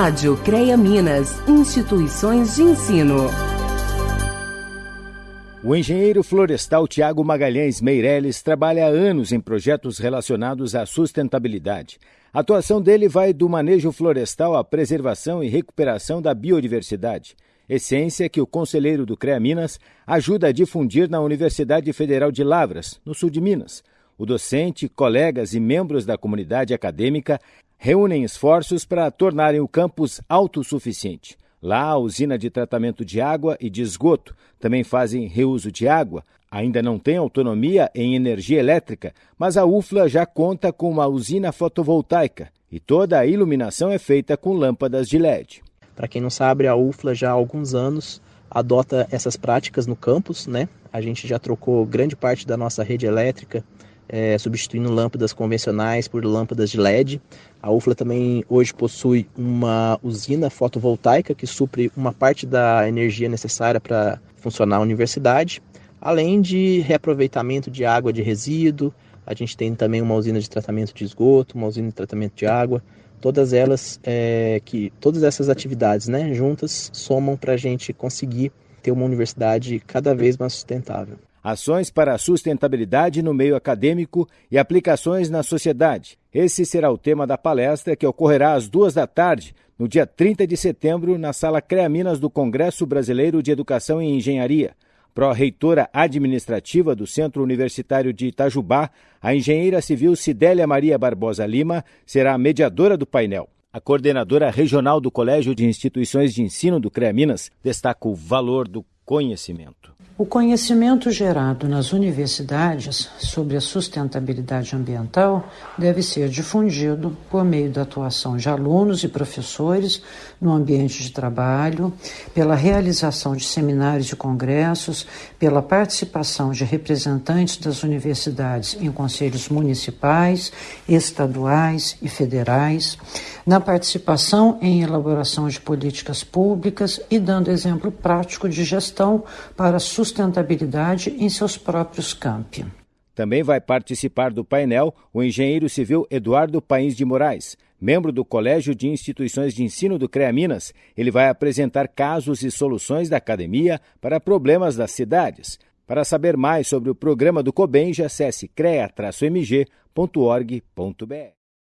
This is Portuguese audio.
Rádio CREA Minas, instituições de ensino. O engenheiro florestal Tiago Magalhães Meirelles trabalha há anos em projetos relacionados à sustentabilidade. A atuação dele vai do manejo florestal à preservação e recuperação da biodiversidade. Essência que o conselheiro do CREA Minas ajuda a difundir na Universidade Federal de Lavras, no sul de Minas. O docente, colegas e membros da comunidade acadêmica reúnem esforços para tornarem o campus autossuficiente. Lá, a usina de tratamento de água e de esgoto também fazem reuso de água. Ainda não tem autonomia em energia elétrica, mas a UFLA já conta com uma usina fotovoltaica e toda a iluminação é feita com lâmpadas de LED. Para quem não sabe, a UFLA já há alguns anos adota essas práticas no campus, né? A gente já trocou grande parte da nossa rede elétrica é, substituindo lâmpadas convencionais por lâmpadas de LED. A UFLA também hoje possui uma usina fotovoltaica que supre uma parte da energia necessária para funcionar a universidade, além de reaproveitamento de água de resíduo. A gente tem também uma usina de tratamento de esgoto, uma usina de tratamento de água. Todas elas, é, que todas essas atividades, né, juntas, somam para a gente conseguir ter uma universidade cada vez mais sustentável ações para a sustentabilidade no meio acadêmico e aplicações na sociedade. Esse será o tema da palestra que ocorrerá às duas da tarde, no dia 30 de setembro, na Sala CREA Minas do Congresso Brasileiro de Educação e Engenharia. Pró-reitora administrativa do Centro Universitário de Itajubá, a engenheira civil Cidélia Maria Barbosa Lima será a mediadora do painel. A coordenadora regional do Colégio de Instituições de Ensino do CREA Minas destaca o valor do conhecimento. O conhecimento gerado nas universidades sobre a sustentabilidade ambiental deve ser difundido por meio da atuação de alunos e professores no ambiente de trabalho, pela realização de seminários e congressos, pela participação de representantes das universidades em conselhos municipais, estaduais e federais, na participação em elaboração de políticas públicas e dando exemplo prático de gestão para sustentabilidade em seus próprios campi. Também vai participar do painel o engenheiro civil Eduardo Pains de Moraes. Membro do Colégio de Instituições de Ensino do CREA Minas, ele vai apresentar casos e soluções da academia para problemas das cidades. Para saber mais sobre o programa do COBENJA, acesse crea-mg.org.br.